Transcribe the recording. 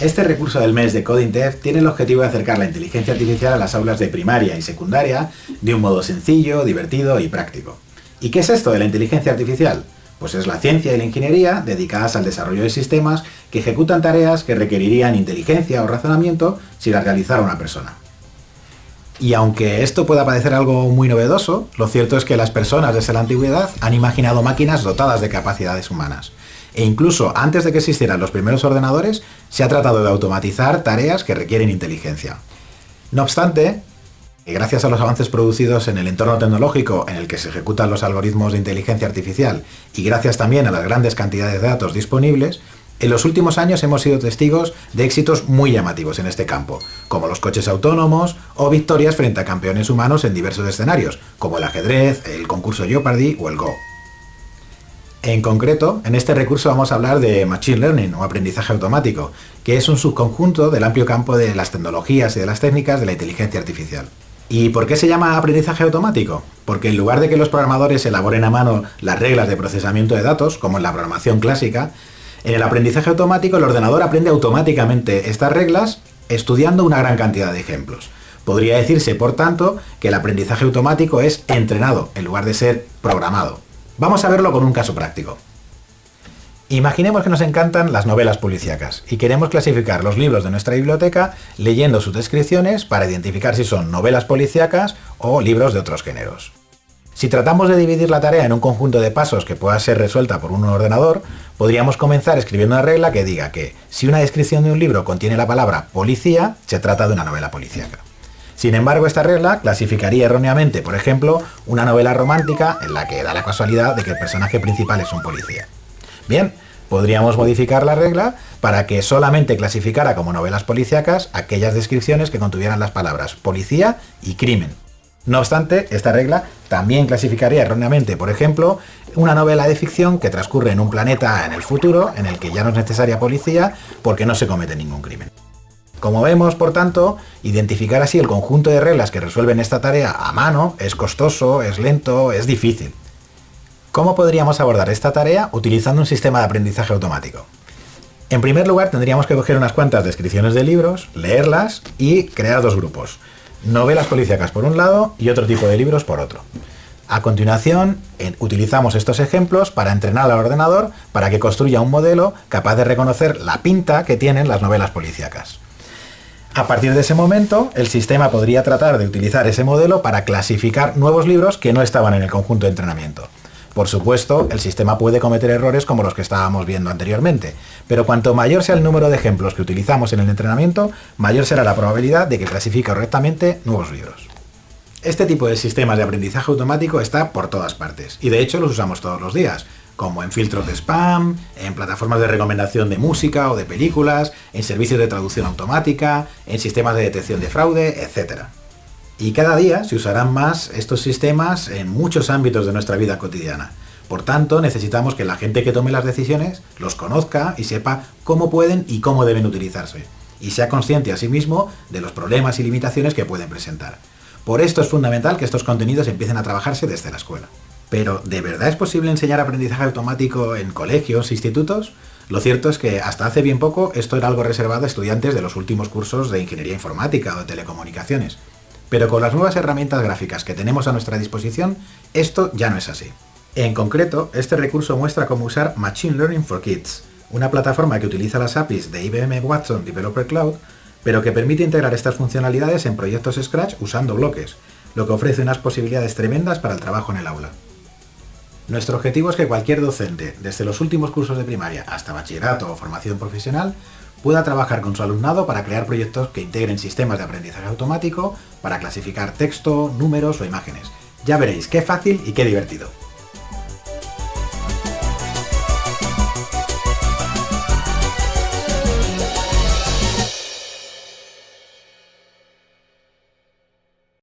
Este recurso del mes de Coding Dev tiene el objetivo de acercar la inteligencia artificial a las aulas de primaria y secundaria de un modo sencillo, divertido y práctico. ¿Y qué es esto de la inteligencia artificial? Pues es la ciencia y la ingeniería dedicadas al desarrollo de sistemas que ejecutan tareas que requerirían inteligencia o razonamiento si las realizara una persona. Y aunque esto pueda parecer algo muy novedoso, lo cierto es que las personas desde la antigüedad han imaginado máquinas dotadas de capacidades humanas e incluso antes de que existieran los primeros ordenadores, se ha tratado de automatizar tareas que requieren inteligencia. No obstante, gracias a los avances producidos en el entorno tecnológico en el que se ejecutan los algoritmos de inteligencia artificial y gracias también a las grandes cantidades de datos disponibles, en los últimos años hemos sido testigos de éxitos muy llamativos en este campo, como los coches autónomos o victorias frente a campeones humanos en diversos escenarios, como el ajedrez, el concurso Jeopardy o el Go. En concreto, en este recurso vamos a hablar de Machine Learning o aprendizaje automático, que es un subconjunto del amplio campo de las tecnologías y de las técnicas de la inteligencia artificial. ¿Y por qué se llama aprendizaje automático? Porque en lugar de que los programadores elaboren a mano las reglas de procesamiento de datos, como en la programación clásica, en el aprendizaje automático el ordenador aprende automáticamente estas reglas estudiando una gran cantidad de ejemplos. Podría decirse, por tanto, que el aprendizaje automático es entrenado en lugar de ser programado. Vamos a verlo con un caso práctico. Imaginemos que nos encantan las novelas policíacas y queremos clasificar los libros de nuestra biblioteca leyendo sus descripciones para identificar si son novelas policíacas o libros de otros géneros. Si tratamos de dividir la tarea en un conjunto de pasos que pueda ser resuelta por un ordenador, podríamos comenzar escribiendo una regla que diga que si una descripción de un libro contiene la palabra policía, se trata de una novela policíaca. Sin embargo, esta regla clasificaría erróneamente, por ejemplo, una novela romántica en la que da la casualidad de que el personaje principal es un policía. Bien, podríamos modificar la regla para que solamente clasificara como novelas policíacas aquellas descripciones que contuvieran las palabras policía y crimen. No obstante, esta regla también clasificaría erróneamente, por ejemplo, una novela de ficción que transcurre en un planeta en el futuro en el que ya no es necesaria policía porque no se comete ningún crimen. Como vemos, por tanto, identificar así el conjunto de reglas que resuelven esta tarea a mano es costoso, es lento, es difícil. ¿Cómo podríamos abordar esta tarea utilizando un sistema de aprendizaje automático? En primer lugar, tendríamos que coger unas cuantas descripciones de libros, leerlas y crear dos grupos. Novelas policíacas por un lado y otro tipo de libros por otro. A continuación, utilizamos estos ejemplos para entrenar al ordenador para que construya un modelo capaz de reconocer la pinta que tienen las novelas policíacas. A partir de ese momento, el sistema podría tratar de utilizar ese modelo para clasificar nuevos libros que no estaban en el conjunto de entrenamiento. Por supuesto, el sistema puede cometer errores como los que estábamos viendo anteriormente, pero cuanto mayor sea el número de ejemplos que utilizamos en el entrenamiento, mayor será la probabilidad de que clasifique correctamente nuevos libros. Este tipo de sistemas de aprendizaje automático está por todas partes, y de hecho los usamos todos los días como en filtros de spam, en plataformas de recomendación de música o de películas, en servicios de traducción automática, en sistemas de detección de fraude, etc. Y cada día se usarán más estos sistemas en muchos ámbitos de nuestra vida cotidiana. Por tanto, necesitamos que la gente que tome las decisiones los conozca y sepa cómo pueden y cómo deben utilizarse, y sea consciente asimismo de los problemas y limitaciones que pueden presentar. Por esto es fundamental que estos contenidos empiecen a trabajarse desde la escuela. Pero, ¿de verdad es posible enseñar aprendizaje automático en colegios, institutos? Lo cierto es que hasta hace bien poco esto era algo reservado a estudiantes de los últimos cursos de ingeniería informática o de telecomunicaciones. Pero con las nuevas herramientas gráficas que tenemos a nuestra disposición, esto ya no es así. En concreto, este recurso muestra cómo usar Machine Learning for Kids, una plataforma que utiliza las APIs de IBM Watson Developer Cloud, pero que permite integrar estas funcionalidades en proyectos Scratch usando bloques, lo que ofrece unas posibilidades tremendas para el trabajo en el aula. Nuestro objetivo es que cualquier docente, desde los últimos cursos de primaria hasta bachillerato o formación profesional, pueda trabajar con su alumnado para crear proyectos que integren sistemas de aprendizaje automático para clasificar texto, números o imágenes. Ya veréis qué fácil y qué divertido.